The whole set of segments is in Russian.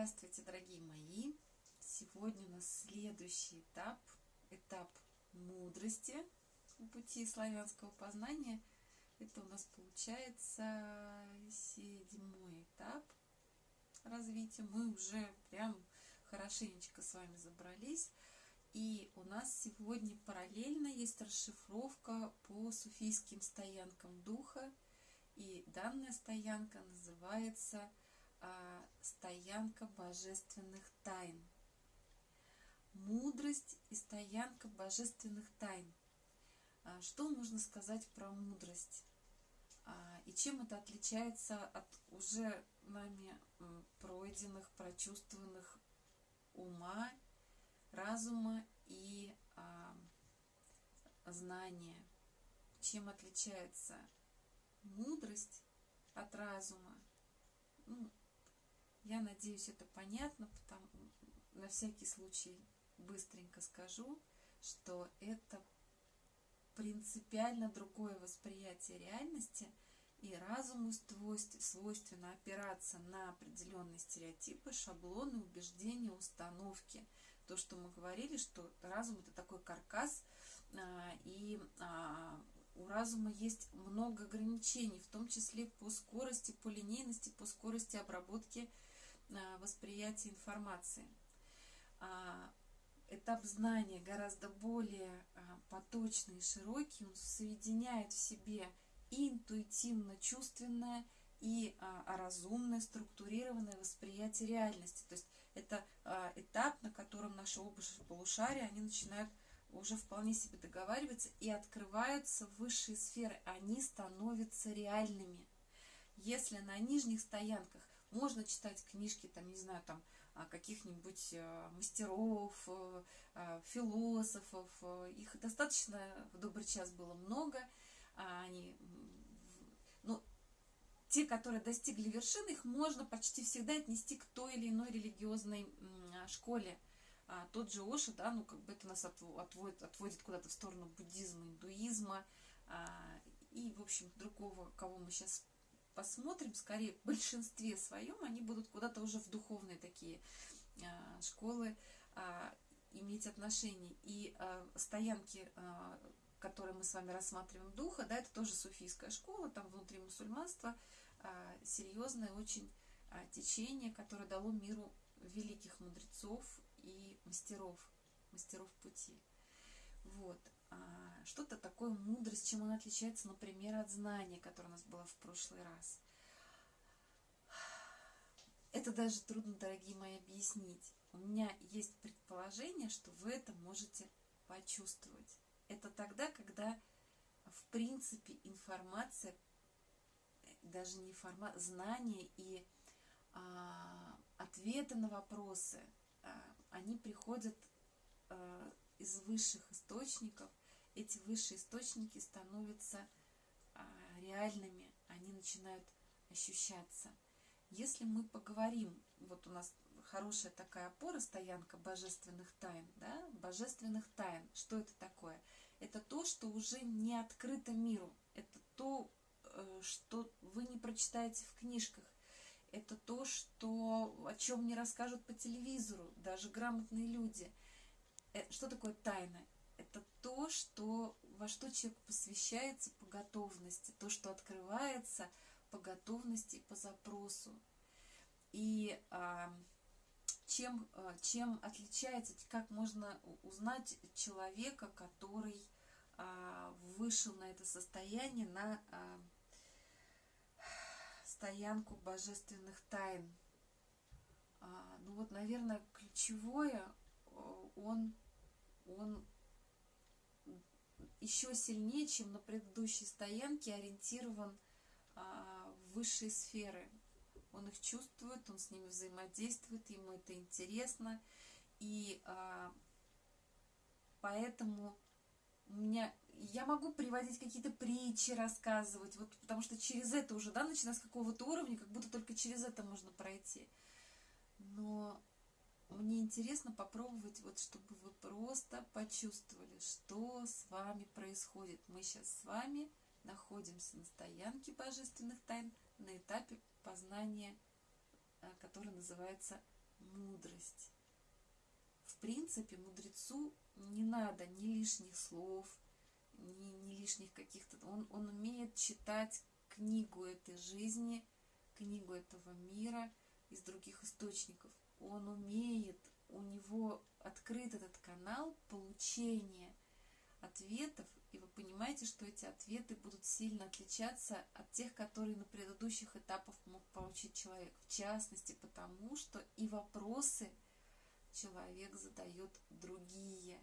Здравствуйте, дорогие мои! Сегодня у нас следующий этап, этап мудрости пути славянского познания. Это у нас получается седьмой этап развития. Мы уже прям хорошенечко с вами забрались. И у нас сегодня параллельно есть расшифровка по суфийским стоянкам духа. И данная стоянка называется стоянка божественных тайн. Мудрость и стоянка божественных тайн. А, что можно сказать про мудрость? А, и чем это отличается от уже нами пройденных, прочувствованных ума, разума и а, знания? Чем отличается мудрость от разума? Ну, я надеюсь, это понятно, потому на всякий случай быстренько скажу, что это принципиально другое восприятие реальности, и разуму свойственно опираться на определенные стереотипы, шаблоны, убеждения, установки. То, что мы говорили, что разум это такой каркас, а, и а, у разума есть много ограничений, в том числе по скорости, по линейности, по скорости обработки восприятия информации. А, этап знания гораздо более а, поточный и широкий, он соединяет в себе и интуитивно-чувственное, и а, разумное, структурированное восприятие реальности. То есть это этап, на котором наши оба полушария, они начинают уже вполне себе договариваться и открываются высшие сферы, они становятся реальными. Если на нижних стоянках можно читать книжки, там, не знаю, там, каких-нибудь э, мастеров, э, э, философов. Их достаточно в добрый час было много. А они, ну, те, которые достигли вершины, их можно почти всегда отнести к той или иной религиозной школе. А тот же Оша, да, ну, как бы это нас отводит, отводит куда-то в сторону буддизма, индуизма а, и, в общем, другого, кого мы сейчас посмотрим, скорее в большинстве своем они будут куда-то уже в духовные такие а, школы а, иметь отношения. И а, стоянки, а, которые мы с вами рассматриваем духа, да, это тоже суфийская школа, там внутри мусульманства а, серьезное очень а, течение, которое дало миру великих мудрецов и мастеров, мастеров пути. Вот. А, что-то такое мудрость, чем он отличается, например, от знания, которое у нас было в прошлый раз. Это даже трудно, дорогие мои, объяснить. У меня есть предположение, что вы это можете почувствовать. Это тогда, когда, в принципе, информация, даже не информация, знания и а, ответы на вопросы, а, они приходят а, из высших источников, эти высшие источники становятся а, реальными, они начинают ощущаться. Если мы поговорим, вот у нас хорошая такая опора, стоянка божественных тайн, да, божественных тайн, что это такое? Это то, что уже не открыто миру, это то, э, что вы не прочитаете в книжках, это то, что, о чем не расскажут по телевизору даже грамотные люди. Э, что такое тайна? Это то, что, во что человек посвящается по готовности, то, что открывается по готовности и по запросу. И а, чем, а, чем отличается, как можно узнать человека, который а, вышел на это состояние, на а, стоянку божественных тайн. А, ну вот, наверное, ключевое, он, он еще сильнее, чем на предыдущей стоянке, ориентирован а, в высшие сферы. Он их чувствует, он с ними взаимодействует, ему это интересно. И а, поэтому у меня я могу приводить какие-то притчи, рассказывать, вот потому что через это уже, да, начиная с какого-то уровня, как будто только через это можно пройти. Но мне интересно попробовать, вот чтобы вы просто почувствовали, что с вами происходит. Мы сейчас с вами находимся на стоянке божественных тайн на этапе познания, э, который называется мудрость. В принципе, мудрецу не надо ни лишних слов, ни, ни лишних каких-то... Он, он умеет читать книгу этой жизни, книгу этого мира из других источников. Он умеет, у него открыт этот канал получения ответов, и вы понимаете, что эти ответы будут сильно отличаться от тех, которые на предыдущих этапах мог получить человек. В частности, потому что и вопросы человек задает другие.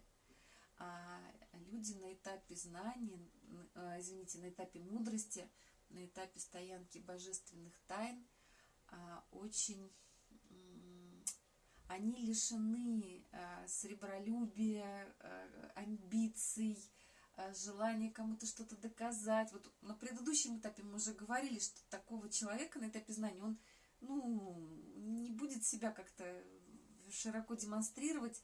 А люди на этапе знания, а, извините, на этапе мудрости, на этапе стоянки божественных тайн а, очень они лишены э, сребролюбия, э, амбиций, э, желания кому-то что-то доказать. Вот на предыдущем этапе мы уже говорили, что такого человека на этапе знания, он ну, не будет себя как-то широко демонстрировать,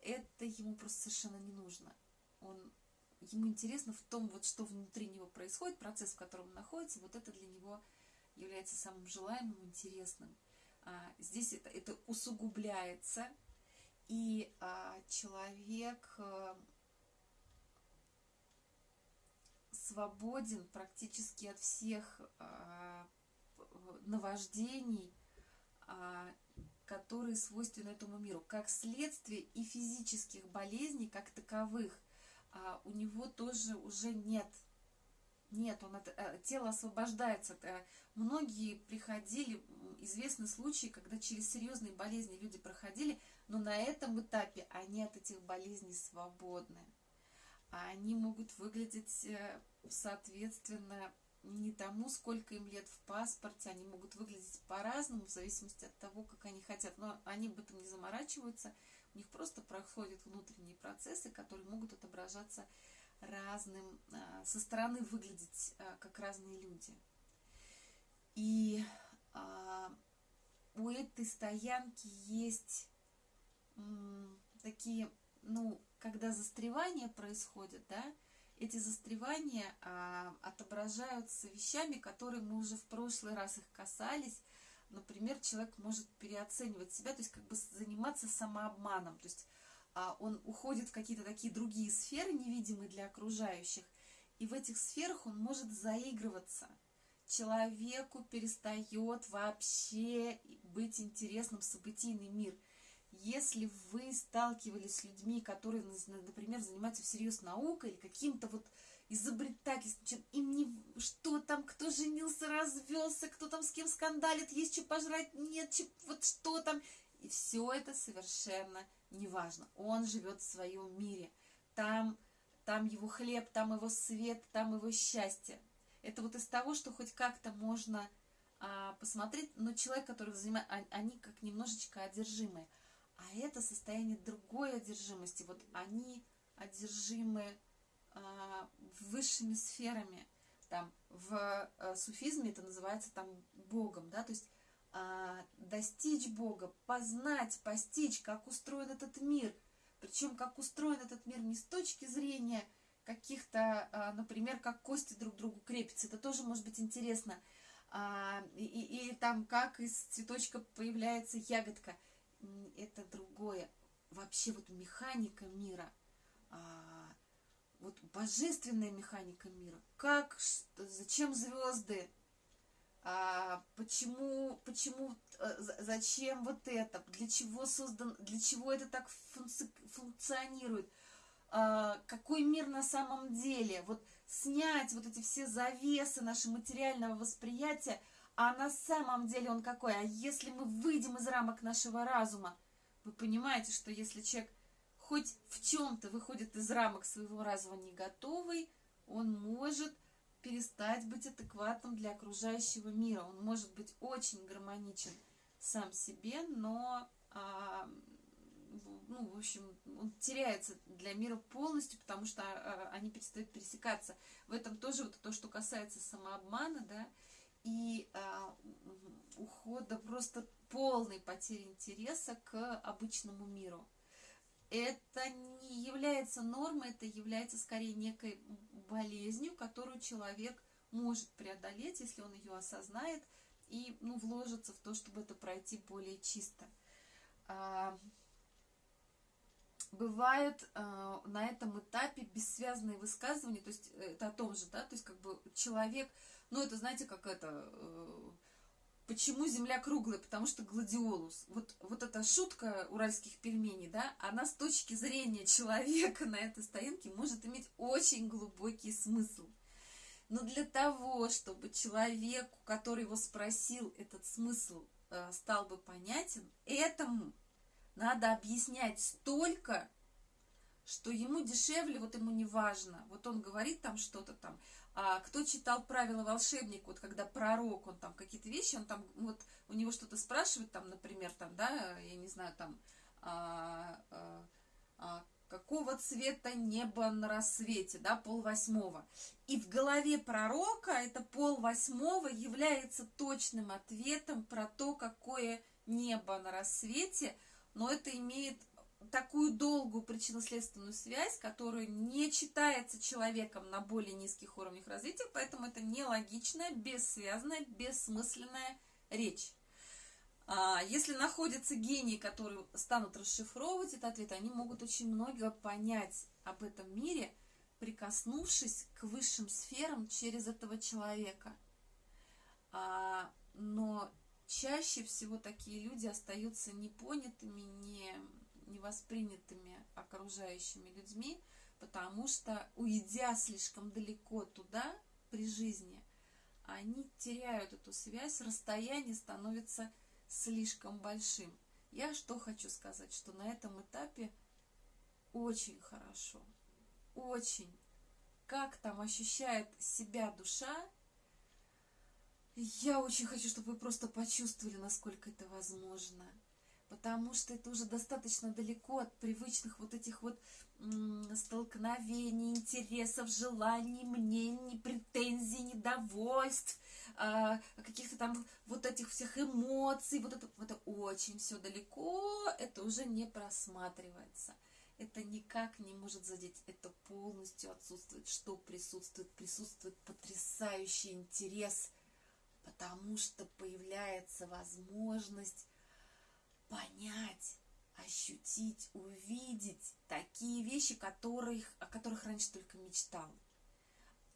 это ему просто совершенно не нужно. Он, ему интересно в том, вот, что внутри него происходит, процесс, в котором он находится, вот это для него является самым желаемым, интересным. А, здесь это, это усугубляется, и а, человек а, свободен практически от всех а, наваждений, которые свойственны этому миру. Как следствие и физических болезней, как таковых, у него тоже уже нет нет, он это, э, тело освобождается. Многие приходили, известны случаи, когда через серьезные болезни люди проходили, но на этом этапе они от этих болезней свободны. А они могут выглядеть, э, соответственно, не тому, сколько им лет в паспорте, они могут выглядеть по-разному, в зависимости от того, как они хотят. Но они об этом не заморачиваются, у них просто проходят внутренние процессы, которые могут отображаться разным, а, со стороны выглядеть а, как разные люди. И у этой стоянки есть такие, ну, когда застревания происходят, да, эти застревания а, отображаются вещами, которые мы уже в прошлый раз их касались. Например, человек может переоценивать себя, то есть как бы заниматься самообманом. То есть а он уходит в какие-то такие другие сферы, невидимые для окружающих, и в этих сферах он может заигрываться. Человеку перестает вообще быть интересным событийный мир. Если вы сталкивались с людьми, которые, например, занимаются всерьез наукой или каким-то вот изобретательством, им не что там, кто женился, развелся, кто там с кем скандалит, есть что пожрать, нет, что, вот что там, и все это совершенно неважно. Он живет в своем мире. Там, там его хлеб, там его свет, там его счастье. Это вот из того, что хоть как-то можно а, посмотреть, но человек, который занимает, а, они как немножечко одержимые. А это состояние другой одержимости. Вот они одержимы а, высшими сферами. Там в а, суфизме это называется там Богом, да, то есть а, достичь Бога, познать, постичь, как устроен этот мир. Причем, как устроен этот мир не с точки зрения каких-то, а, например, как кости друг к другу крепятся. Это тоже может быть интересно. А, и, и, и там, как из цветочка появляется ягодка. Это другое. Вообще вот механика мира, вот божественная механика мира. Как, зачем звезды, а, почему, почему, э, зачем вот это, для чего создан, для чего это так функци, функционирует, а, какой мир на самом деле, вот снять вот эти все завесы нашего материального восприятия, а на самом деле он какой, а если мы выйдем из рамок нашего разума, вы понимаете, что если человек хоть в чем-то выходит из рамок своего разума не готовый, он может перестать быть адекватным для окружающего мира. Он может быть очень гармоничен сам себе, но, а, ну, в общем, он теряется для мира полностью, потому что а, они перестают пересекаться. В этом тоже вот то, что касается самообмана, да, и а, ухода просто полной потери интереса к обычному миру. Это не является нормой, это является скорее некой болезнью, которую человек может преодолеть, если он ее осознает и ну, вложится в то, чтобы это пройти более чисто. Бывает а, на этом этапе бессвязные высказывания, то есть э, это о том же, да, то есть как бы человек, ну это знаете, как это, э, почему Земля круглая, потому что гладиолус. Вот, вот эта шутка уральских пельменей, да, она с точки зрения человека на этой стоянке может иметь очень глубокий смысл. Но для того, чтобы человеку, который его спросил, этот смысл э, стал бы понятен, этому надо объяснять столько, что ему дешевле, вот ему не важно. Вот он говорит там что-то там. А кто читал правила волшебника, вот когда пророк, он там какие-то вещи, он там, вот у него что-то спрашивает, там, например, там, да, я не знаю, там, а, а, а, какого цвета небо на рассвете, да, пол восьмого. И в голове пророка это пол восьмого является точным ответом про то, какое небо на рассвете – но это имеет такую долгую причинно-следственную связь, которая не читается человеком на более низких уровнях развития, поэтому это нелогичная, бессвязная, бессмысленная речь. А если находятся гении, которые станут расшифровывать этот ответ, они могут очень много понять об этом мире, прикоснувшись к высшим сферам через этого человека. А, но чаще всего такие люди остаются непонятыми, не, не воспринятыми окружающими людьми, потому что, уйдя слишком далеко туда при жизни, они теряют эту связь, расстояние становится слишком большим. Я что хочу сказать, что на этом этапе очень хорошо, очень, как там ощущает себя душа, я очень хочу, чтобы вы просто почувствовали, насколько это возможно. Потому что это уже достаточно далеко от привычных вот этих вот столкновений, интересов, желаний, мнений, претензий, недовольств, э, каких-то там вот этих всех эмоций. Вот это, это очень все далеко, это уже не просматривается. Это никак не может задеть, это полностью отсутствует. Что присутствует? Присутствует потрясающий интерес – потому что появляется возможность понять, ощутить, увидеть такие вещи, которых, о которых раньше только мечтал.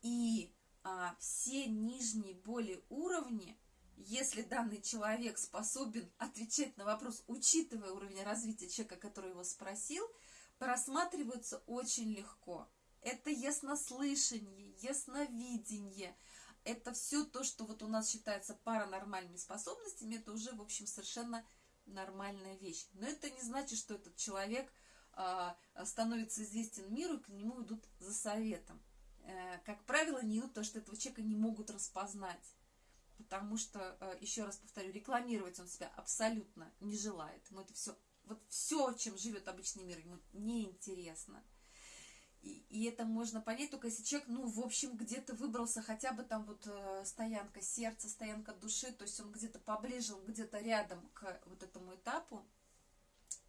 И а, все нижние более уровни, если данный человек способен отвечать на вопрос, учитывая уровень развития человека, который его спросил, просматриваются очень легко. Это яснослышание, ясновидение – это все то, что вот у нас считается паранормальными способностями, это уже, в общем, совершенно нормальная вещь. Но это не значит, что этот человек э, становится известен миру, и к нему идут за советом. Э, как правило, не идут, потому что этого человека не могут распознать. Потому что, э, еще раз повторю, рекламировать он себя абсолютно не желает. Ему это все, вот все, чем живет обычный мир, ему неинтересно. И, и это можно понять только если человек, ну, в общем, где-то выбрался хотя бы там вот э, стоянка сердца, стоянка души, то есть он где-то поближе, он где-то рядом к вот этому этапу,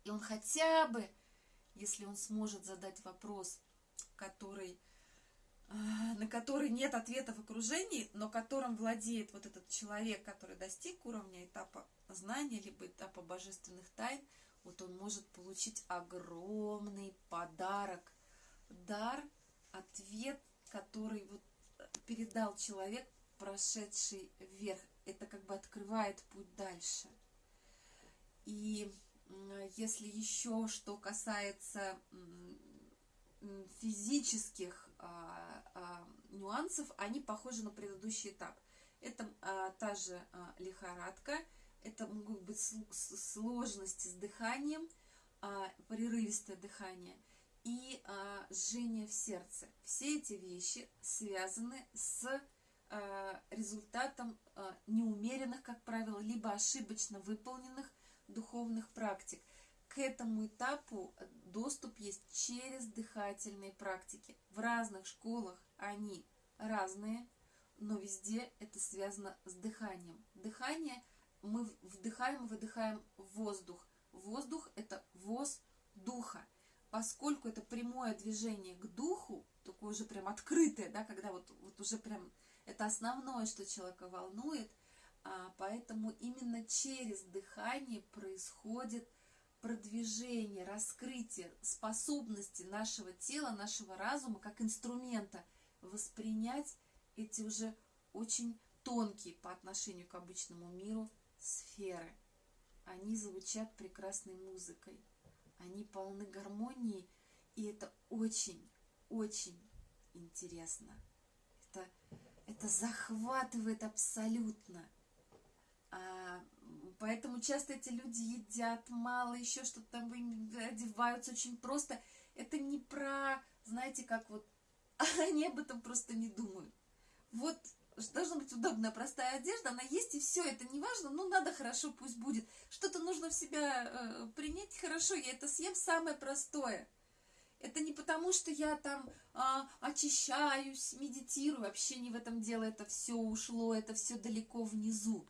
и он хотя бы, если он сможет задать вопрос, который, э, на который нет ответа в окружении, но которым владеет вот этот человек, который достиг уровня этапа знания, либо этапа божественных тайн, вот он может получить огромный подарок – дар, ответ, который вот э, передал человек, прошедший вверх. Это как бы открывает путь дальше. И если еще что касается физических а, а, нюансов, они похожи на предыдущий этап. Это а, та же а, лихорадка, это могут быть сложности с дыханием, а, прерывистое дыхание – и а, жжение в сердце. Все эти вещи связаны с а, результатом а, неумеренных, как правило, либо ошибочно выполненных духовных практик. К этому этапу доступ есть через дыхательные практики. В разных школах они разные, но везде это связано с дыханием. Дыхание мы вдыхаем выдыхаем воздух. Воздух – это воз духа поскольку это прямое движение к духу, такое уже прям открытое, да, когда вот, вот уже прям это основное, что человека волнует, а, поэтому именно через дыхание происходит продвижение, раскрытие способности нашего тела, нашего разума как инструмента воспринять эти уже очень тонкие по отношению к обычному миру сферы. Они звучат прекрасной музыкой, они полны гармонии, и это очень-очень интересно. Это, это захватывает абсолютно. А, поэтому часто эти люди едят мало, еще что-то там одеваются очень просто. Это не про, знаете, как вот они об этом просто не думают. Вот должна быть удобная, простая одежда, она есть, и все, это не важно, ну, надо хорошо, пусть будет. Что-то нужно в себя э, принять, хорошо, я это съем, самое простое. Это не потому, что я там а, очищаюсь, медитирую, вообще не в этом дело, это все ушло, это все далеко внизу.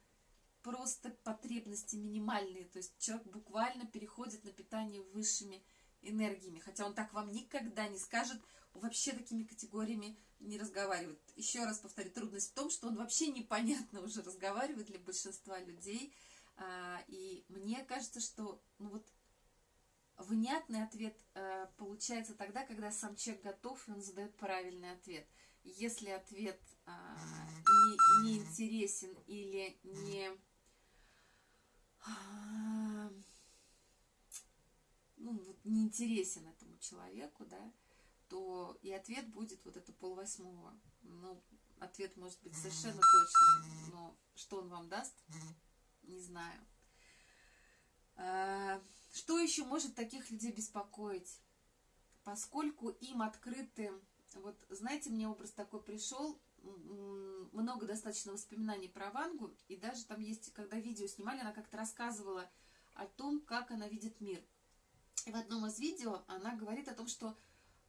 Просто потребности минимальные, то есть человек буквально переходит на питание высшими энергиями, хотя он так вам никогда не скажет, вообще такими категориями не разговаривает. Еще раз повторю, трудность в том, что он вообще непонятно уже разговаривает для большинства людей. А, и мне кажется, что ну вот внятный ответ э, получается тогда, когда сам человек готов, и он задает правильный ответ. Если ответ а, не, не интересен или не а, ну, вот не интересен этому человеку, да, то и ответ будет вот это полвосьмого. Ну, ответ может быть совершенно точный, но что он вам даст, не знаю. А, что еще может таких людей беспокоить? Поскольку им открыты, вот знаете, мне образ такой пришел, много достаточно воспоминаний про Вангу, и даже там есть, когда видео снимали, она как-то рассказывала о том, как она видит мир. И в одном из видео она говорит о том, что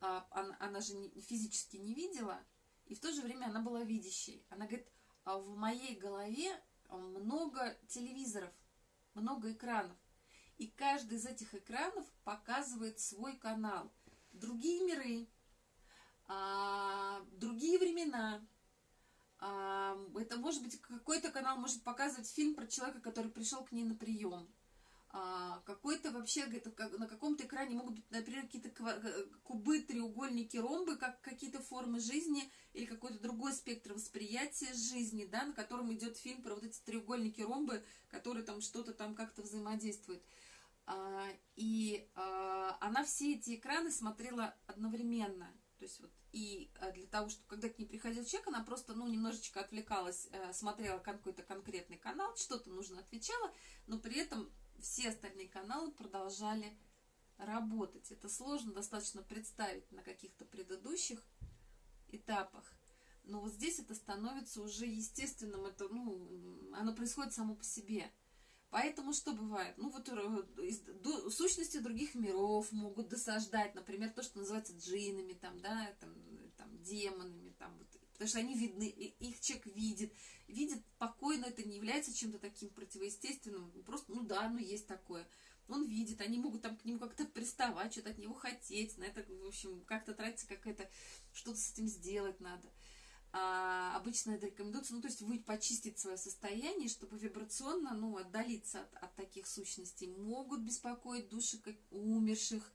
а, она, она же физически не видела, и в то же время она была видящей. Она говорит, а в моей голове много телевизоров, много экранов. И каждый из этих экранов показывает свой канал. Другие миры, а, другие времена. А, это может быть какой-то канал может показывать фильм про человека, который пришел к ней на прием а, какой-то вообще на каком-то экране могут быть, например, какие-то э, кубы, треугольники, ромбы, как какие-то формы жизни или какой-то другой спектр восприятия жизни, да, на котором идет фильм про вот эти треугольники, ромбы, которые там что-то там как-то взаимодействуют. А, и а, она все эти экраны смотрела одновременно. То есть вот и для того, чтобы когда к ней приходил человек, она просто, ну, немножечко отвлекалась, э, смотрела какой-то конкретный канал, что-то нужно отвечала, но при этом все остальные каналы продолжали работать. Это сложно достаточно представить на каких-то предыдущих этапах. Но вот здесь это становится уже естественным, это, ну, оно происходит само по себе. Поэтому что бывает? Ну, вот э, сущности других миров могут досаждать, например, то, что называется джинами, там, да, там, там, демонами, потому что они видны, их человек видит, видит спокойно, это не является чем-то таким противоестественным, просто, ну да, ну есть такое. Он видит, они могут там к нему как-то приставать, что-то от него хотеть, на это, в общем, как-то тратится какая-то, что-то с этим сделать надо. А, обычно это рекомендуется, ну, то есть вы почистить свое состояние, чтобы вибрационно, ну, отдалиться от, от таких сущностей. Могут беспокоить души как умерших,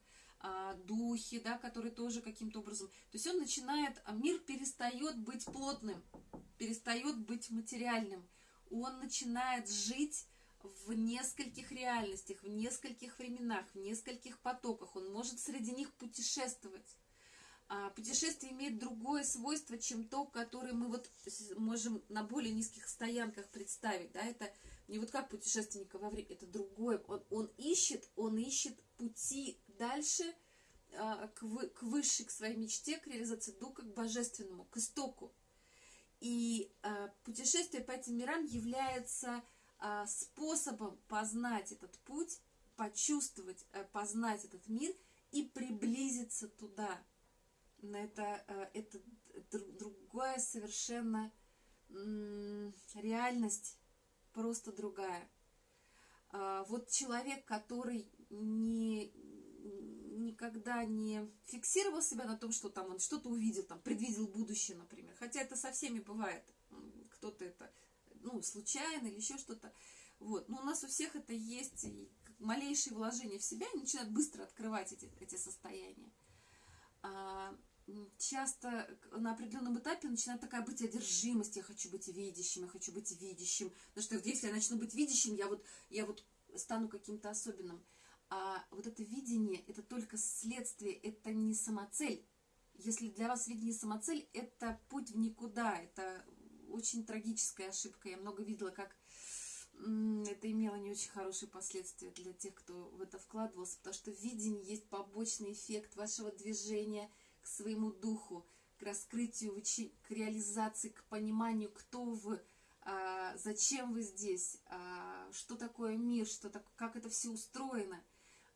духи, да, которые тоже каким-то образом... То есть он начинает, а мир перестает быть плотным, перестает быть материальным. Он начинает жить в нескольких реальностях, в нескольких временах, в нескольких потоках. Он может среди них путешествовать. А путешествие имеет другое свойство, чем то, которое мы вот можем на более низких стоянках представить. Да? Это не вот как путешественника во время, это другое. Он, он ищет, он ищет пути дальше а, к, вы, к высшей, к своей мечте, к реализации духа, к божественному, к истоку. И а, путешествие по этим мирам является а, способом познать этот путь, почувствовать, а, познать этот мир и приблизиться туда. Это, а, это другая совершенно реальность, просто другая. А, вот человек, который не, никогда не фиксировал себя на том, что там он что-то увидел, там, предвидел будущее, например. Хотя это со всеми бывает. Кто-то это, ну, случайно или еще что-то. Вот. Но у нас у всех это есть, и малейшие вложения в себя начинают быстро открывать эти, эти состояния. А, часто на определенном этапе начинает такая быть одержимость, я хочу быть видящим, я хочу быть видящим, потому что если я начну быть видящим, я вот, я вот стану каким-то особенным. А вот это видение, это только следствие, это не самоцель. Если для вас видение самоцель, это путь в никуда, это очень трагическая ошибка. Я много видела, как это имело не очень хорошие последствия для тех, кто в это вкладывался, потому что видение есть побочный эффект вашего движения к своему духу, к раскрытию, к реализации, к пониманию, кто вы, а, зачем вы здесь, а, что такое мир, что так, как это все устроено.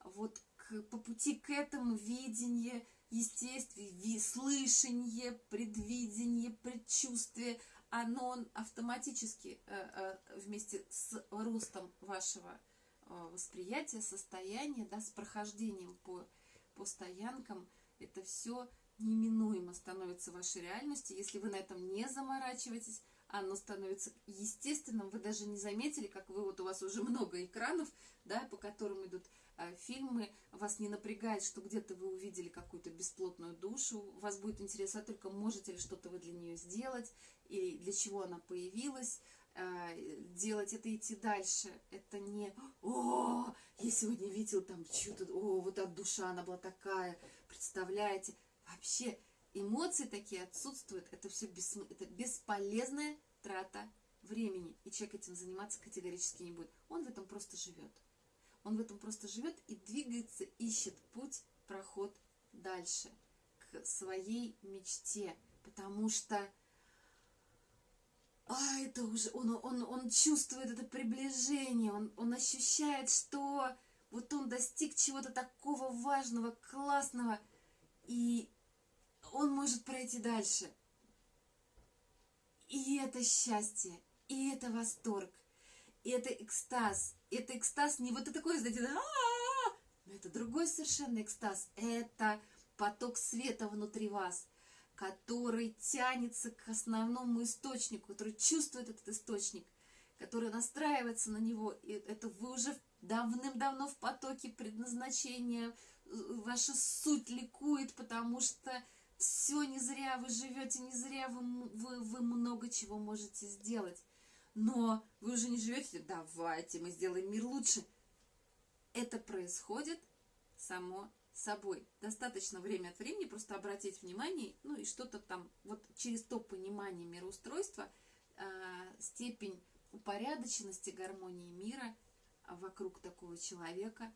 Вот к, по пути к этому видение, естествие, слышание, предвидение, предчувствие, оно автоматически э, э, вместе с ростом вашего э, восприятия, состояния, да, с прохождением по, по стоянкам, это все неминуемо становится вашей реальностью. Если вы на этом не заморачиваетесь, оно становится естественным. Вы даже не заметили, как вы, вот у вас уже много экранов, да, по которым идут э, фильмы, вас не напрягает, что где-то вы увидели какую-то бесплотную душу, вас будет интересовать только, можете ли что-то вы для нее сделать, и для чего она появилась, э, делать это идти дальше. Это не «О, я сегодня видел там что-то, о, вот так душа, она была такая, представляете?» Вообще эмоции такие отсутствуют, это все бессм... это бесполезная трата времени, и человек этим заниматься категорически не будет. Он в этом просто живет. Он в этом просто живет и двигается, ищет путь, проход дальше к своей мечте, потому что а, это уже он, он, он чувствует это приближение, он, он ощущает, что вот он достиг чего-то такого важного, классного, и он может пройти дальше. И это счастье, и это восторг, и это экстаз. Это экстаз не вот такой, знаете, но это другой совершенно экстаз. Это поток света внутри вас, который тянется к основному источнику, который чувствует этот источник, который настраивается на него. И это вы уже давным-давно в потоке предназначения, ваша суть ликует, потому что все не зря вы живете, не зря вы, вы, вы много чего можете сделать. Но вы уже не живете, давайте мы сделаем мир лучше. Это происходит само собой. Достаточно время от времени просто обратить внимание, ну и что-то там, вот через то понимание мироустройства, э, степень упорядоченности гармонии мира вокруг такого человека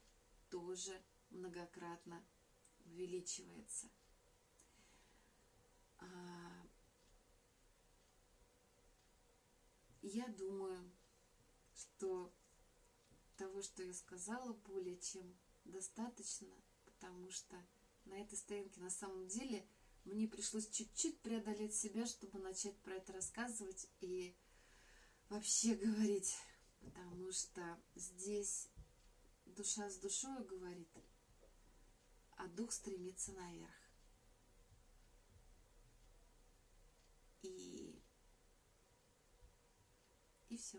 тоже многократно увеличивается. А, я думаю, что того, что я сказала, более чем достаточно, потому что на этой стоянке на самом деле мне пришлось чуть-чуть преодолеть себя, чтобы начать про это рассказывать и вообще говорить, потому что здесь душа с душой говорит, а дух стремится наверх. И, и все.